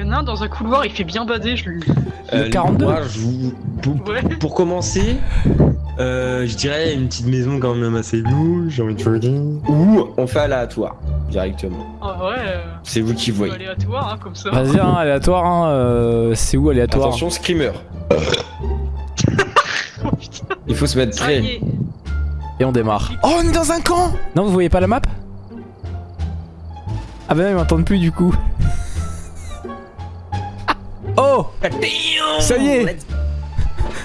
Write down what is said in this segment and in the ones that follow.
Il y en a un dans un couloir, il fait bien bader, je le... Euh, 42. moi, je vous- pour, Ouais. pour commencer, euh, je dirais une petite maison quand même assez louche, j'ai envie de te dire. Ou on fait aléatoire, directement. En vrai, euh, C'est vous qui c'est voyez. aléatoire, hein, comme ça. Vas-y, hein, aléatoire, hein, euh, c'est où aléatoire? Attention, screamer. Oh putain, Il faut se mettre est. Et on démarre. Oh, on est dans un camp Non, vous voyez pas la map? Ah bah non, ils m'entendent plus du coup. Oh Ça y est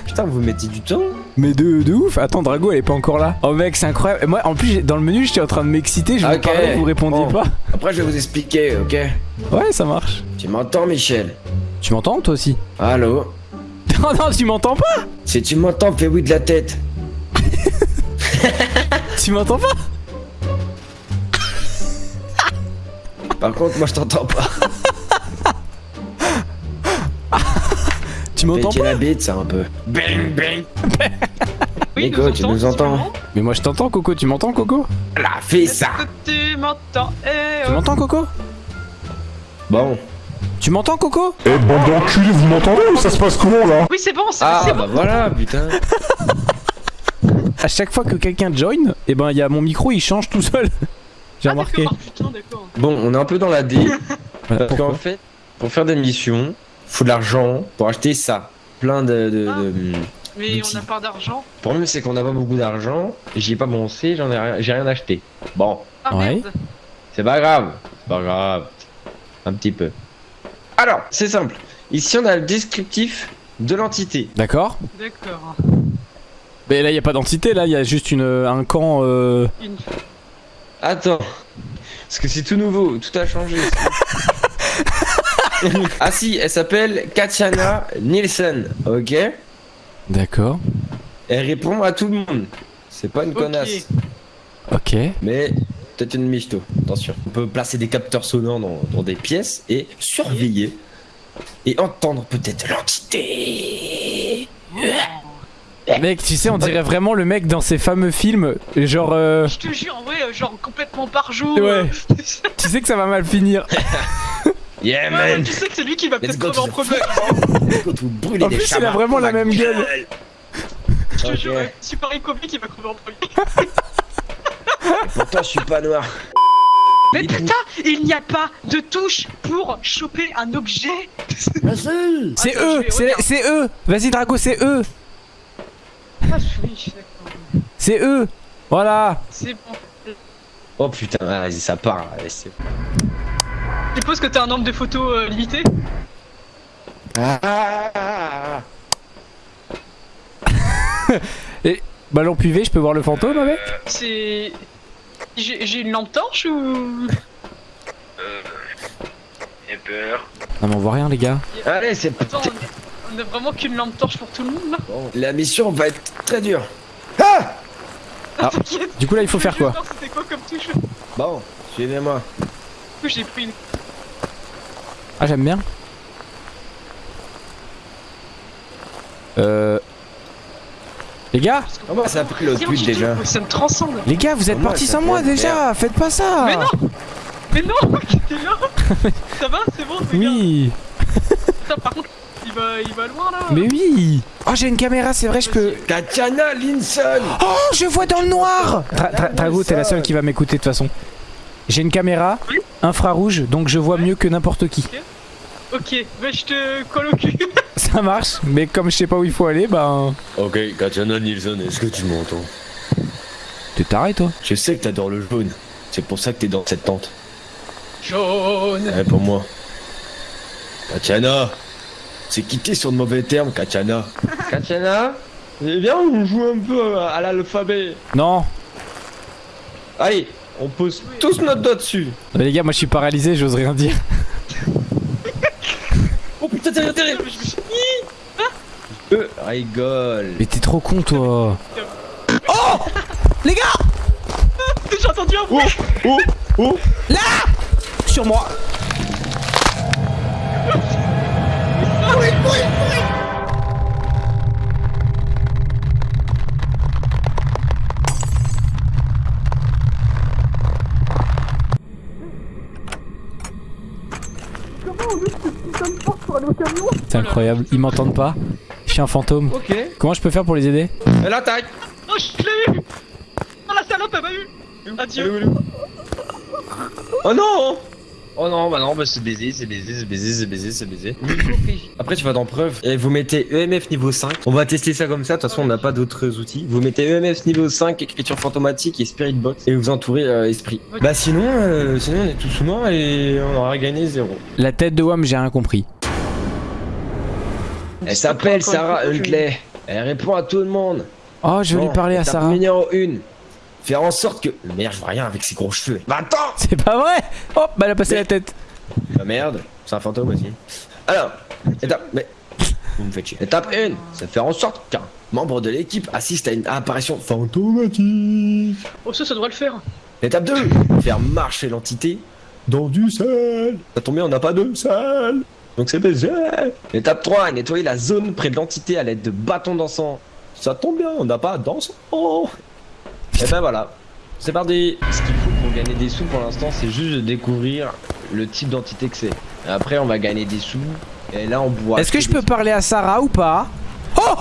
Putain, vous mettez du temps Mais de, de ouf Attends, Drago, elle est pas encore là. Oh mec, c'est incroyable. Et Moi, en plus, dans le menu, j'étais en train de m'exciter, je vous Ok. parlais, vous répondiez Bon. pas. Après, je vais vous expliquer, ok? Ouais, ça marche. Tu m'entends, Michel? Tu m'entends, toi aussi? Allô? Non, non, tu m'entends pas? Si tu m'entends, fais oui de la tête. Tu m'entends pas? Par contre, moi, je t'entends pas. Tu m'entends pas la bite, ça un peu. Bang, bang. Oui, Nico, tu nous entends? Mais moi, je t'entends, Coco. Tu m'entends, Coco? Là, fais Est-ce ça. tu m'entends? Eh, Tu oh. m'entends, Coco? Bon. Tu m'entends, Coco? Eh bande d'enculés, vous m'entendez ou ça se passe comment là? Oui, c'est bon, c'est Ah, bah bon. voilà, putain. À chaque fois que quelqu'un join, et ben, il y a mon micro, il change tout seul. J'ai Ah, remarqué. d'accord, putain, d'accord. Bon, on est un peu dans la D. Voilà, Parce qu'en pourquoi? fait, pour faire des missions, faut de l'argent pour acheter ça. Plein de. de- Ah. de- Mais on n'a pas d'argent. Le problème, c'est qu'on n'a pas beaucoup d'argent. J'y ai pas pensé, j'en ai rien, j'ai rien acheté. Bon, Ah Ouais. c'est pas grave. C'est pas grave. Un petit peu. Alors, c'est simple. Ici, on a le descriptif de l'entité. D'accord. D'accord. Mais là, il y a pas d'entité, là, il y a juste une, un camp. Euh... Une... Attends. Parce que c'est tout nouveau, tout a changé. ah si, elle s'appelle Katiana Nielsen, ok D'accord. Elle répond à tout le monde. C'est pas une connasse, Ok. mais peut-être une michto. Attention. On peut placer des capteurs sonores dans, dans des pièces et surveiller et entendre peut-être l'entité. Mec, tu sais, on dirait vraiment le mec dans ces fameux films, genre. euh, Je te jure, en vrai, euh, genre complètement par jour. Ouais. euh, Tu sais que ça va mal finir. Yeah Ouais, man tu sais que c'est lui qui va peut-être crever to en premier. Let's go to brûler En des plus, il a vraiment la même gueule. Je te jure, ouais, Super Icobé qui va crever en premier. Pourtant, je suis pas noir. Mais Il putain, il n'y a pas de touche pour choper un objet. C'est eux C'est eux Vas-y, Drago, c'est eux Ah. C'est eux Voilà C'est bon. Oh putain, vas-y, ça part. là, Je suppose que t'as un nombre de photos euh, limité Ah, Ballon puvé, je peux voir le fantôme avec C'est. J'ai une lampe torche ou. J'ai peur. Non, mais on voit rien, les gars. Allez, c'est Attends, on a- on a vraiment qu'une lampe torche pour tout le monde là bon. La mission va être très dure. Ah Ah. T'inquiète, Du coup, là, il faut faire quoi C'était quoi comme touche Du Bon, suivez-moi. coup, j'ai pris une. Ah, j'aime bien. Euh. Les gars Comment ça a pris l'autre tu- déjà. Ça me transcende. Les gars, vous êtes partis sans moi déjà Faites pas ça. Mais non Mais non T'es là. Ça va C'est bon. Oui. Putain, par contre, il va, il va loin là. Mais oui. Oh, j'ai une caméra, c'est vrai, je peux... Tatiana Linson. Oh, je vois dans le noir. Drago, t'es la seule qui va m'écouter de toute façon. J'ai une caméra. Oui. Infrarouge, donc je vois mieux que n'importe qui. Ok, bah je te colle au cul Ça marche, mais comme je sais pas où il faut aller, ben... Ok, Tatiana Nilsson, est-ce que tu m'entends? T'es taré, toi Je sais que t'adores le jaune. C'est pour ça que t'es dans cette tente. Jaune Ouais, pour moi. Katiana C'est quitté sur de mauvais termes, Katiana? Katiana? Eh bien, on joue un peu à l'alphabet. Non Allez, on pose tous notre doigt dessus. Mais les gars, moi je suis paralysé, j'ose rien dire. Oh putain, derrière, derrière Je me suis- Euh, rigole. Mais t'es trop con, toi. Oh! Les gars! J'ai entendu un bruit. Oh, oh Sur moi. Comment on ouvre C'est incroyable, ils m'entendent pas. Je suis un fantôme. Ok. Comment je peux faire pour les aider Elle attaque. Oh, je l'ai eu Oh, la salope, elle m'a eu Adieu Oh non Oh non, bah non, bah c'est baisé, c'est baisé, c'est baisé, c'est baisé, c'est baisé. Après, tu vas dans preuve et vous mettez EMF niveau 5. On va tester ça comme ça, de toute façon, on n'a pas d'autres outils. Vous mettez EMF niveau 5, écriture fantomatique et spirit box et vous entourez euh, esprit. Bah sinon, euh, sinon, on est tous morts et on aura gagné zéro. La tête de Wam, j'ai rien compris. Elle s'appelle Sarah Huntley. Elle répond à tout le monde. Oh, je vais Bon, lui parler à Sarah. Numéro 1. Faire en sorte que. Merde, je vois rien avec ses gros cheveux. Bah attends C'est pas vrai Oh, bah elle a passé Mais- la tête. Bah merde, c'est un fantôme aussi. Alors, étape. Mais. Vous me faites chier. Étape 1, c'est faire en sorte qu'un membre de l'équipe assiste à une apparition fantomatique. Oh, ça, ça devrait le faire. Étape 2, faire marcher l'entité dans du sel. Ça tombe bien, on n'a pas de sel. Donc c'est baisé. Étape 3, nettoyer la zone près de l'entité à l'aide de bâtons d'encens. Ça tombe bien, on n'a pas d'encens. Et ben voilà. C'est parti. Ce qu'il faut pour gagner des sous pour l'instant, c'est juste de découvrir le type d'entité que c'est. Et Après, on va gagner des sous. Et là, on boit. Est-ce que je peux parler à Sarah ou pas? Oh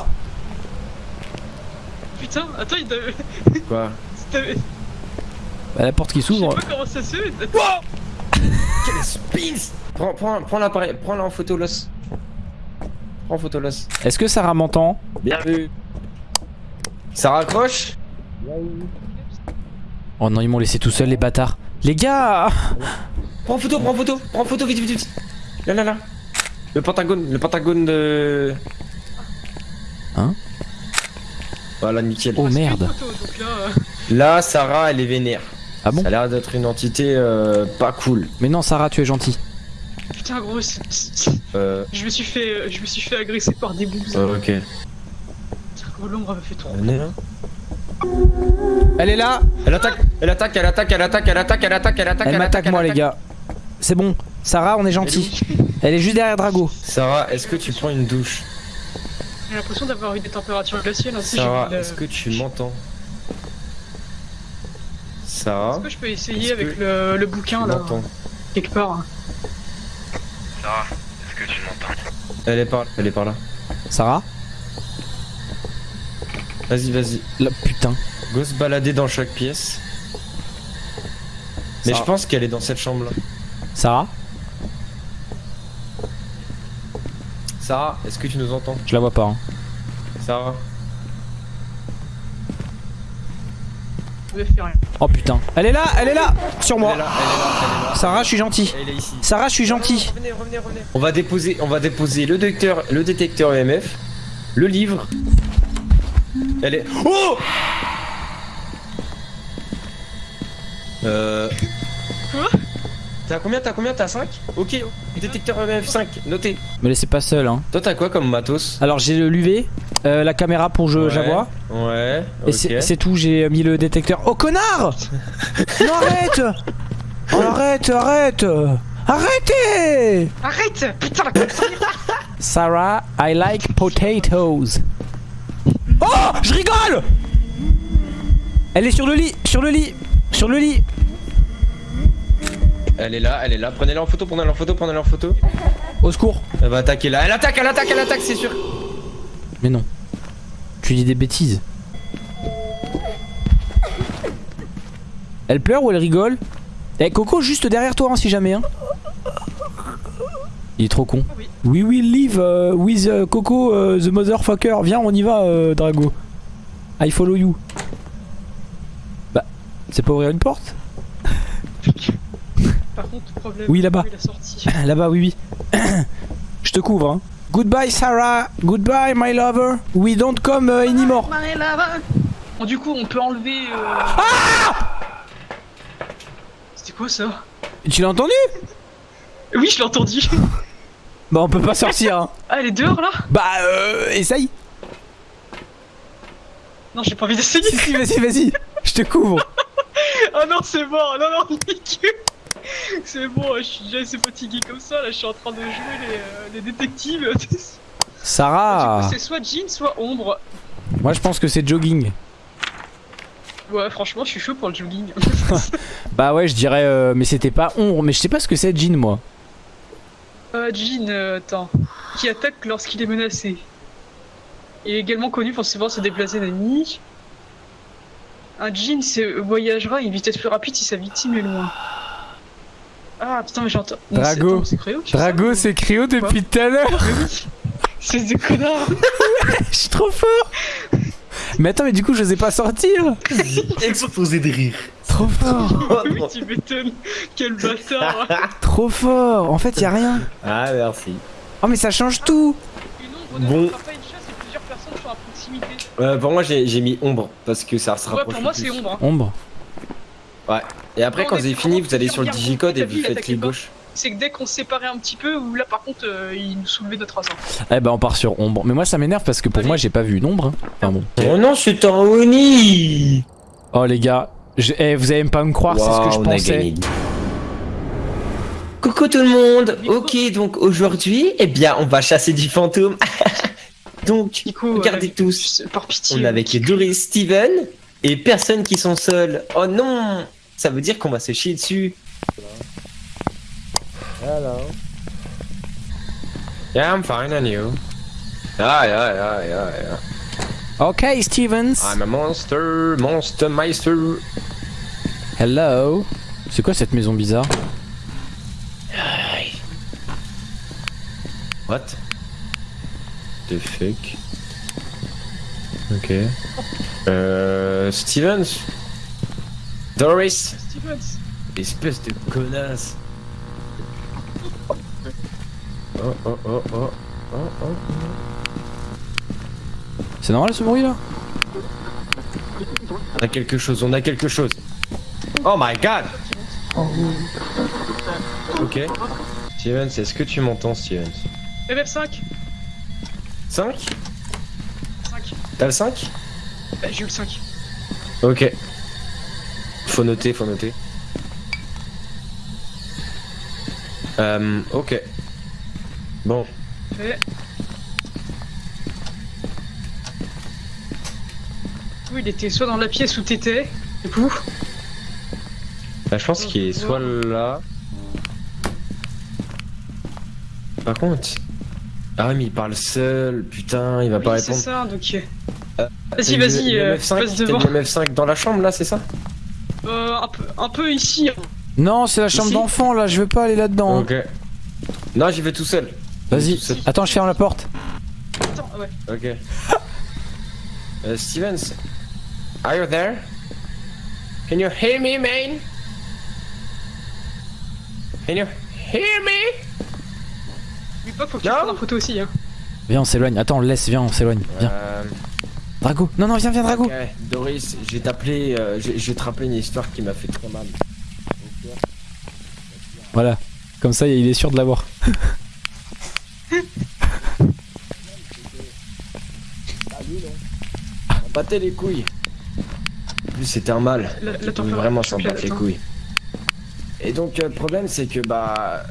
Putain, attends, il t'avait... Quoi? Bah la porte qui Je sais s'ouvre. pas comment ça se fait. Quel spins Prends, prends, prends l'appareil, prends-la en photo l'os. Prends en photo l'os. Est-ce que Sarah m'entend? Bien vu. Ça raccroche Oh non, ils m'ont laissé tout seul les bâtards. Les gars Prends en photo, prends en photo, prends en photo, vite, vite, vite. Là, là, là. Le pentagone, le pentagone de. Hein? Voilà, nickel. Oh merde. Là, Sarah, elle est vénère. Ah bon? Ça a l'air d'être une entité euh, pas cool. Mais non, Sarah, tu es gentil. Putain, gros, Euh. je me suis fait, euh, je me suis fait agresser par des boubs. ok. Putain, gros, l'ombre m'a fait trop. On est là. Elle est là Elle attaque, elle attaque, elle attaque, elle attaque, elle attaque, elle attaque, elle attaque. Elle m'attaque attaque, moi elle les gars. C'est bon. Sarah, on est gentil. Elle est juste derrière Drago. Sarah, est-ce que tu prends une douche? J'ai l'impression d'avoir eu des températures glaciales ainsi. Sarah, est-ce que tu m'entends? Sarah, Est-ce que je peux essayer avec le, le bouquin là, m'entends? quelque part hein. Sarah, est-ce que tu m'entends Elle est par, elle est par là. Sarah Vas-y, vas-y. Là, putain. Go se balader dans chaque pièce. Mais Sarah. je pense qu'elle est dans cette chambre là. Sarah Sarah, est-ce que tu nous entends? Je la vois pas. hein. Sarah Je rien. Oh putain. Elle est là, elle est là Sur Elle est moi. là, elle est là, elle est là. Sarah, je suis gentil. Elle est ici. Sarah, je suis gentil. Revenez, revenez, revenez. On va déposer, on va déposer le détecteur, le détecteur EMF, le livre. Elle est. Oh Euh. Quoi? T'as combien T'as combien? T'as 5 Ok. Détecteur EMF 5, noté. Me laissez pas seul, hein. Toi, t'as quoi comme matos? Alors, j'ai le l'UV, euh, la caméra pour je, Ouais. vois. Ouais. Et c'est tout, j'ai mis le détecteur. Oh connard Non, arrête Oh, arrête, arrête Arrêtez Arrête Putain, la Sarah, I like potatoes. Oh Je rigole Elle est sur le lit, sur le lit, sur le lit. Elle est là, elle est là. Prenez-la en photo, prenez-la en photo, prenez-la en photo. Au secours. Elle va attaquer là. Elle attaque, elle attaque, elle attaque, c'est sûr. Mais non. Tu dis des bêtises. Elle pleure ou elle rigole? Eh Coco juste derrière toi hein, si jamais hein. Il est trop con. Oui. We will live euh, with euh, Coco euh, the motherfucker. Viens on y va euh, Drago. I follow you. Bah c'est pas ouvrir une porte? Par contre, problème. Oui, là-bas. Là-bas oui oui. Je te couvre hein. Goodbye Sarah. Goodbye my lover. We don't come euh, anymore. Bon, du coup, on peut enlever. Euh... Ah C'était quoi ça? Tu l'as entendu? Oui, je l'ai entendu. Bah on peut pas sortir hein. Ah, elle est dehors là? Bah euh, essaye. Non, j'ai pas envie d'essayer. Si si vas-y vas-y. Je te couvre. Ah non, c'est bon, non, non, nickel. C'est bon, je suis déjà assez fatigué comme ça. Là, je suis en train de jouer les, euh, les détectives. Sarah. Coup, c'est soit Jean, soit Ombre. Moi je pense que c'est jogging. Ouais, franchement, je suis chaud pour le jogging. Bah ouais je dirais euh, mais c'était pas ombre mais je sais pas ce que c'est jean moi. Euh, Jean, euh, attends. Qui attaque lorsqu'il est menacé. Il est également connu pour savoir se déplacer d'ennemis. Un Jean se voyagera à une vitesse plus rapide si sa victime est loin. Ah putain, mais j'entends. Drago. Drago, c'est Cryo depuis tout à l'heure. C'est des connards. Je suis trop fort. Mais attends, mais du coup, je n'osais pas sortir. Explosé de rire. Trop fort. oui, tu m'étonnes. Quel bâtard. Trop fort. En fait, y a rien. Ah, merci. Oh, mais ça change tout. Une ombre Bon. ne rattrape pas une chasse et plusieurs personnes sont à proximité. Euh, pour moi, j'ai j'ai mis ombre parce que ça se Ouais, rapproche. pour moi, c'est ombre. hein. Ombre. Et après, quand vous avez c'est fini, vous allez sur le digicode et vous faites clic gauche. C'est que dès qu'on se séparait un petit peu, ou là par contre, euh, il nous soulevait notre ascent. Eh ben, on part sur ombre. Mais moi, ça m'énerve parce que pour Allez. moi, j'ai pas vu une ombre. hein. Enfin bon. Oh non, c'est un Oni Oh, les gars. je- eh, vous allez même pas me croire, c'est ce que je pensais. gagné. Coucou tout le monde. Ok, donc aujourd'hui, eh bien, on va chasser du fantôme. donc, Nico, regardez euh, tous. Par pitié. On est avec Doris, Steven et personne qui sont seuls. Oh non Ça veut dire qu'on va se chier dessus. Hello. Yeah, I'm fine, and you? Ah, yeah, yeah, yeah, yeah. Ok, Stevens. I'm a monster, monster meister. Hello. C'est quoi cette maison bizarre? What? The fuck? Ok. Euh. Stevens? Doris? Stevens. Espèce de connasse. Oh oh oh oh. Oh oh. C'est normal ce bruit là? On a quelque chose, on a quelque chose. Oh my god! Ok. Stevens, est-ce que tu m'entends, Stevens? MF5 5? 5. T'as le 5? Bah, j'ai eu le 5. Ok. Faut noter, faut noter. Euh, ok. Bon. Fait. Oui, il était soit dans la pièce où t'étais, du coup. Bah, je pense qu'il est soit là. Par contre. Ah ouais, mais il parle seul, putain, il va pas Oui, c'est répondre. ça, donc. Euh, Vas-y, vas-y, euh, MF5, passe t'as devant. le MF5 dans la chambre là, c'est ça? Euh, un peu, un peu ici. hein. Non, c'est la chambre d'enfant là, je veux pas aller là-dedans. hein. Ok. Non, j'y vais tout seul. Vas-y. Attends, je ferme la porte. Attends, ouais. Ok. Euh, Stevens, are you there? Can you hear me, man? Can you hear me? N'oublie pas, faut que tu Non. prennes en photo aussi. Hein. Viens, on s'éloigne. Attends, laisse, viens, on s'éloigne. Viens. Euh, Drago. Non, non, viens, viens, Drago. ok, Doris, je vais t'appeler, euh, je je vais te rappeler une histoire qui m'a fait très mal. Voilà. Comme ça, il est sûr de l'avoir. Battez les couilles. En plus, c'était un mal. La- vraiment s'en battre les couilles. Et donc, euh, le problème, c'est que bah.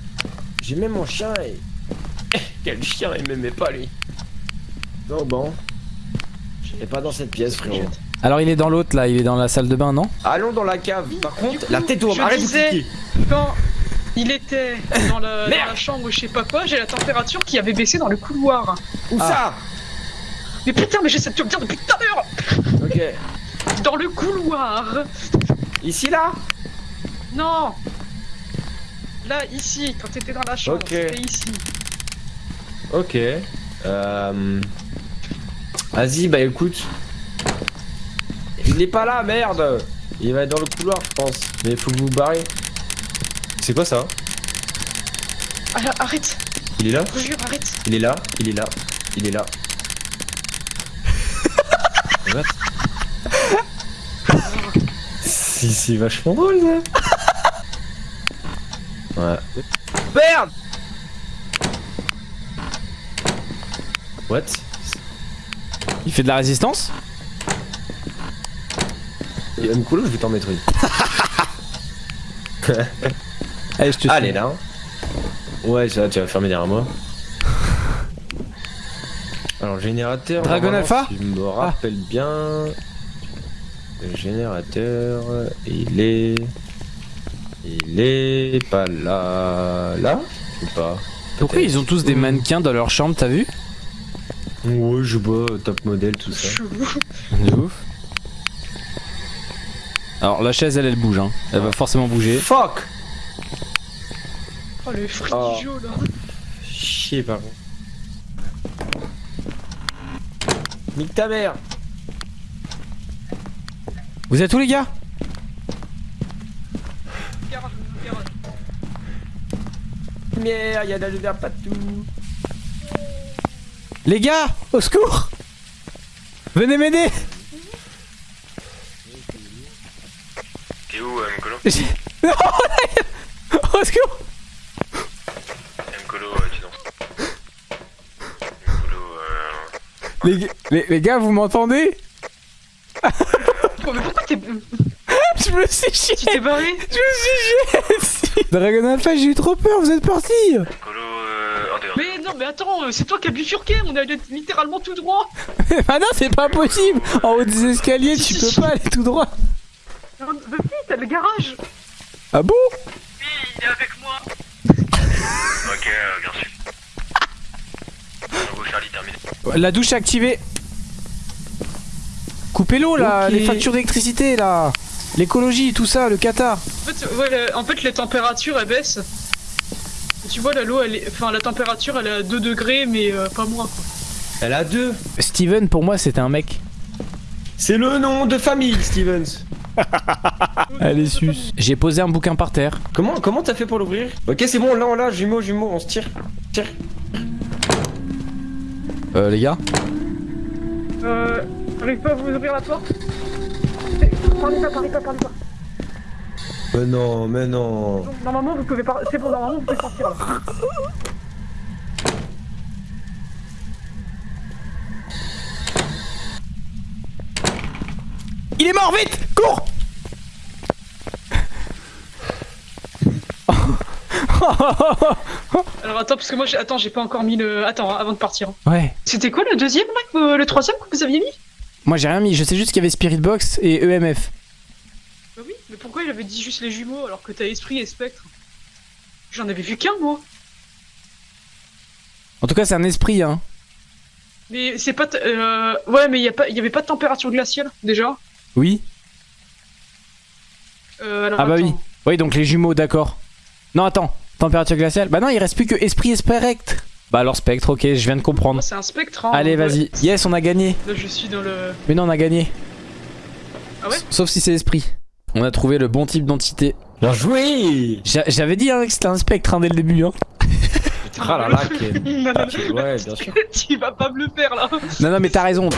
J'aimais mon chien et. Quel chien, il m'aimait pas lui. Donc bon. Et pas dans cette pièce, frérot. Alors, il est dans l'autre là, il est dans la salle de bain, non? Allons dans la cave. Par contre, coup, la tête au je arrête de. Quand il était dans, le- dans Merde. la chambre, je sais pas quoi, j'ai la température qui avait baissé dans le couloir. Où Ah. Mais putain, mais j'essaie de te le dire depuis tout à l'heure ça Ok. Dans le couloir Ici là? Non Là, ici, quand t'étais dans la chambre, Ok. c'était ici. Ok. Euh... Vas-y, bah écoute. Il est pas là, merde Il va être dans le couloir, je pense. Mais il faut que vous vous barrez. C'est quoi ça Ah, arrête Il est là? Je jure, arrête Il est là Il est là Il est là. What? Si, c'est vachement drôle, ça. Ouais. Merde What? Il fait de la résistance Il va me couler, je vais t'en mettre une. Allez, je te Allez là. Ouais, ça, tu vas fermer derrière moi. Alors, générateur. Dragon Alpha je me rappelle bien. Le générateur, il est. Il est pas là. Là Ou pas? Pourquoi ils ont tous des mannequins dans leur chambre, t'as vu? Ouais, je vois, top modèle, tout ça. De ouf. Alors la chaise elle elle bouge hein. Elle va forcément bouger. Fuck Oh le Oh. du jeu là. Chier, par contre. Nique ta mère Vous êtes où les gars? Garage, garage. Lumière, y'a de la lumière partout. Les gars Au secours. Venez m'aider. T'es où, euh, Mkolo Non Au secours. Mkolo, euh, dis donc. Mkolo, euh... les, les, les gars vous m'entendez? Oh, mais pourquoi t'es. Je me suis chié Tu t'es barré Je me suis chié Dragon Alpha j'ai eu trop peur, vous êtes parti Mkolo, euh... En dehors. Mais non, mais attends, euh, c'est toi qui as bifurqué, on est allé littéralement tout droit. Ah non c'est pas possible En haut des escaliers tu peux pas aller tout droit Non, Bah si, t'as le garage. Ah bon? Oui, il est avec moi. Ok, euh, bien sûr. Bravo Charlie, terminé. La douche est activée Coupez l'eau là, les factures d'électricité là L'écologie, tout ça, le Qatar En fait, ouais, en fait, les températures elles baissent. Tu vois, l'eau, elle est. Enfin, la température, elle est à 2 degrés, mais euh, pas moins. quoi. Elle a deux. Steven pour moi c'était un mec. C'est le nom de famille, Stevens. Allez sus. J'ai posé un bouquin par terre. Comment comment t'as fait pour l'ouvrir? Ok, c'est bon, là on l'a, jumeaux, jumeaux, on se tire. Tire. Euh les gars? Euh. J'arrive pas à vous ouvrir la porte Parlez pas, parlez pas, parlez pas. Mais non, mais non. Normalement, vous pouvez pas. C'est bon, normalement, vous pouvez sortir là. Il est mort, vite Cours Alors attends, parce que moi, j'ai... attends, j'ai pas encore mis le. Attends, avant de partir. Ouais. C'était quoi le deuxième, là, le troisième que vous aviez mis? Moi j'ai rien mis, je sais juste qu'il y avait Spirit Box et EMF. Pourquoi il avait dit juste les jumeaux alors que t'as esprit et spectre J'en avais vu qu'un, moi. En tout cas c'est un esprit hein. Mais c'est pas. Euh... Ouais, mais il y, a pas... y avait pas de température glaciale, déjà. Oui Euh, alors, Ah bah attends. oui. Oui donc les jumeaux d'accord. Non attends, température glaciale. Bah non il reste plus que esprit et spectre. Bah alors spectre, ok, je viens de comprendre. C'est un spectre. Hein. Allez vas-y. Yes on a gagné. Là, je suis dans le. Mais non on a gagné. Ah ouais? Sauf si c'est esprit. On a trouvé le bon type d'entité. Bien joué J'a- J'avais dit hein, que c'était un spectre hein, dès le début hein. Ah là là, non, Ah, Ouais, bien sûr. tu vas pas me le faire là. Non non mais t'as raison.